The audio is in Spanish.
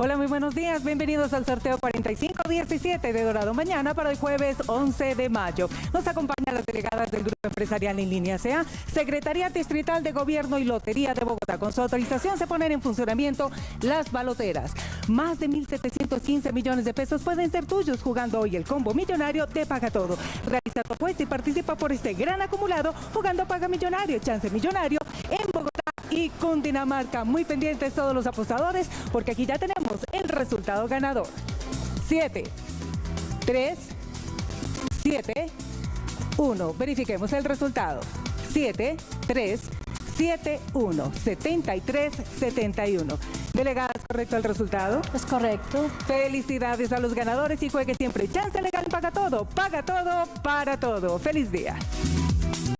Hola, muy buenos días. Bienvenidos al sorteo 4517 de Dorado Mañana para el jueves 11 de mayo. Nos acompañan las delegadas del Grupo Empresarial en Línea SEA, Secretaría Distrital de Gobierno y Lotería de Bogotá. Con su autorización se ponen en funcionamiento las baloteras. Más de 1.715 millones de pesos pueden ser tuyos jugando hoy el combo millonario de Paga Todo. Realiza tu apuesta y participa por este gran acumulado jugando Paga Millonario, Chance Millonario en Bogotá y Cundinamarca. Muy pendientes todos los apostadores porque aquí ya tenemos el resultado ganador. 7, 3, 7, 1. Verifiquemos el resultado. 7, 3, 7, 1, 73, 71. Delegadas, ¿correcto el resultado? Es correcto. Felicidades a los ganadores y juegue siempre. Chance Legal paga todo, paga todo, para todo. Feliz día.